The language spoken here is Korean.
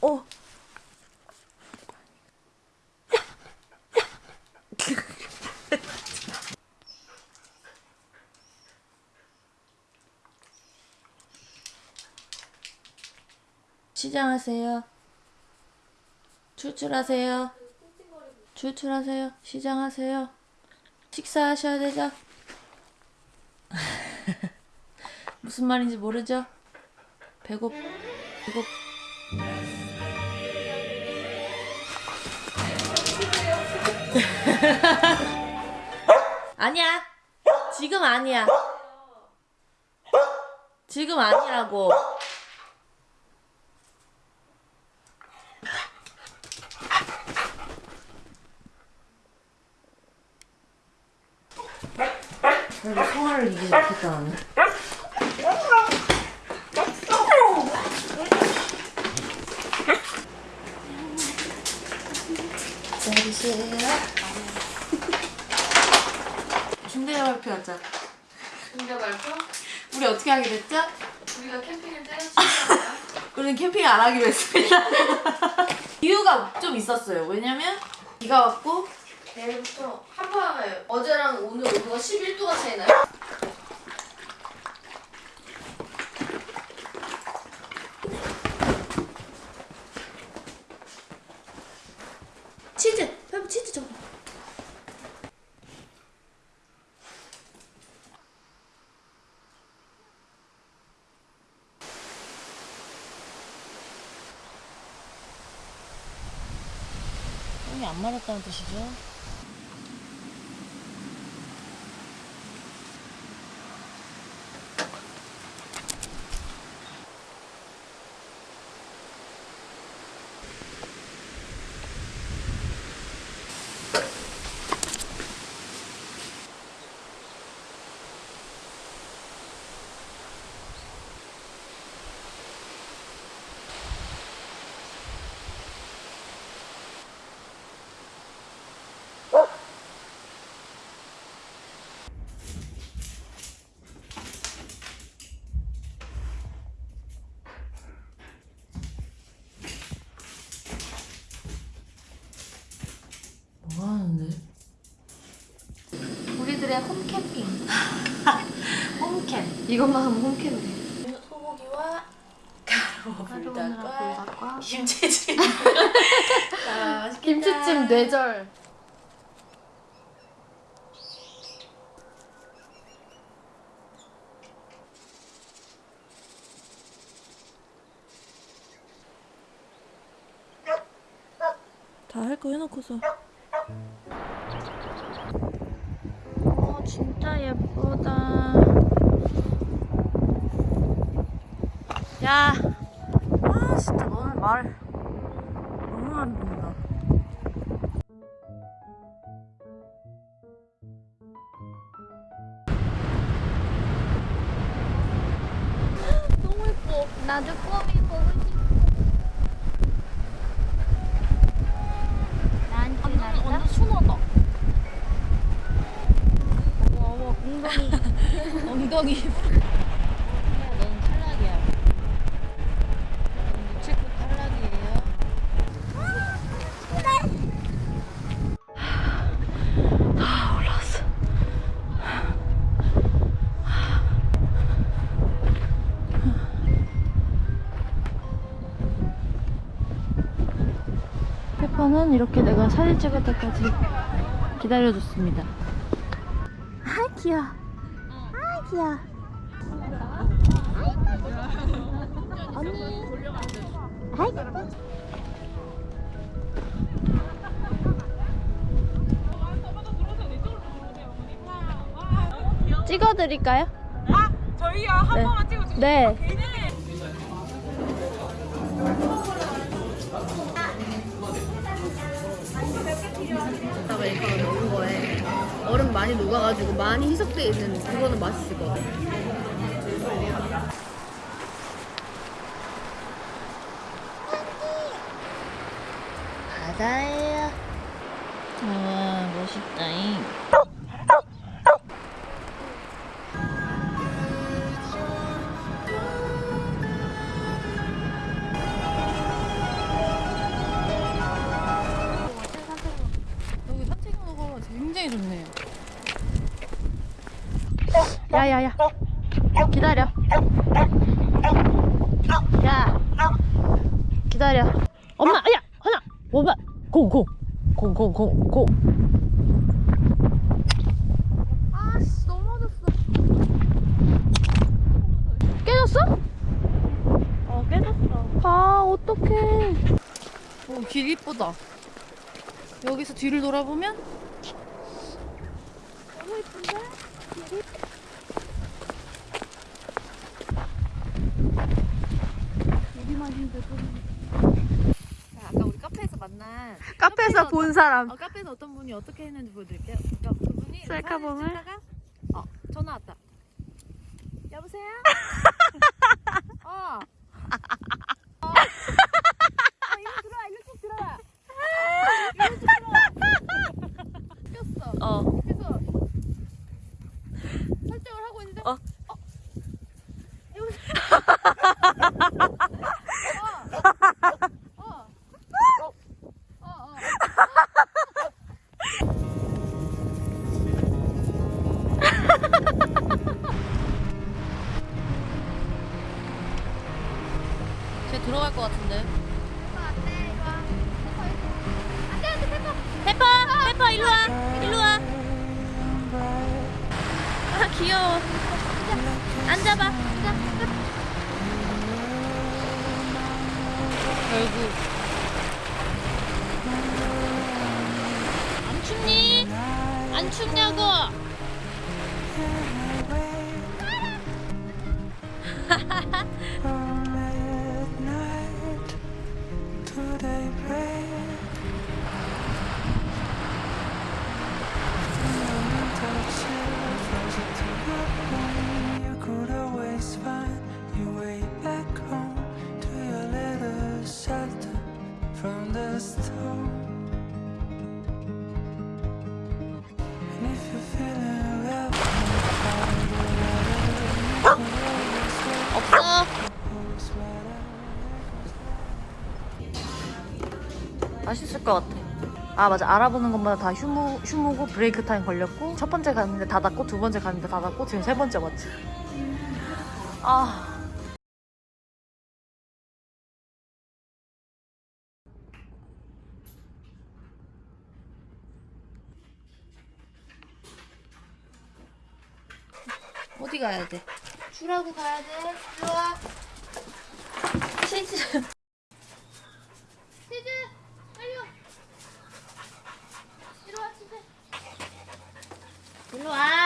어. 시장하세요. 출출하세요. 출출하세요. 시장하세요. 식사하셔야 되죠? 무슨 말인지 모르죠? 배고 배고 아니야. 지금 아니야. 지금 아니라고. 성화를 이기지 못했다 나는. 기다리세요. 신데렐라 발표 하자. 근데 말고 우리 어떻게 하게 됐죠? 우리가 캠핑을 때려치는 우리는 캠핑 안 하기로 했습니다. 이유가 좀 있었어요. 왜냐면 비가 왔고 내일부터 한파가요. 어제랑 오늘 온도가 11도가 차이 나요? 치즈! 페브 치즈 좀. 똥이 안 마렸다는 뜻이죠? 우리들의 홈캠핑. 홈캠. 이것만 하면 홈캠이네. 소고기와 가루 불닭과 불닭과 김치찜. 아. 김치찜 뇌절. 다 할 거 해놓고서. 진짜 예쁘다. 야, 아, 진짜 너는 말 너무 안 된다. 너무 예뻐. 나도 껌이 보고 싶어. 나한테 난다? 완전 순하다. 어머 어머 엉덩이. 엉덩이. 넌 탈락이야. 넌 유채꽃 탈락이에요. 다 올라왔어. 페퍼는 이렇게 내가 사진 찍을 때까지 기다려줬습니다. 아 귀여워. 아 귀여워. 언니. 아이. 찍어드릴까요? 아, 저희요 한 네. 번만 찍어주세요. 네. 괜 얼음 많이 녹아가지고 많이 희석되어 있는 그거는 맛있을 것 같아요. 바다에요. 와 멋있다잉 야야야. 기다려. 야. 기다려. 엄마, 야, 하나, 오바, 공, 공, 공, 공, 공, 공. 아씨, 넘어졌어. 깨졌어? 어 깨졌어. 아, 어떡해. 오, 길 이쁘다. 여기서 뒤를 돌아보면 너무 이쁜데? 여기만 힘들고. 자, 아까 우리 카페에서 만난 카페에서 본 사람. 어, 카페에서 어떤 분이 어떻게 했는지 보여드릴게요. 그러니까 그분이 셀카봉을? 찍다가 어 전화 왔다. 여보세요? 어. 어. 어, 이리 들어와, 이리 쭉 들어와. 이리 쭉 들어와. 꼈어. 어. 그래서 설정을 하고 있는데 어. 어. 여보세요? 쟤 들어갈 것 같은데. 페퍼, 페퍼 일로 와, 일로 와. 아 귀여워. 앉아봐. 결국. 안 춥니? 안 춥냐고? 것 같아. 아 맞아 알아보는 것마다 다 휴무 휴무고 브레이크 타임 걸렸고 첫 번째 갔는데 닫았고 두 번째 갔는데 닫았고 지금 세 번째 맞지. 아 어디 가야 돼? 주라고 가야 돼. 일로 와. luôn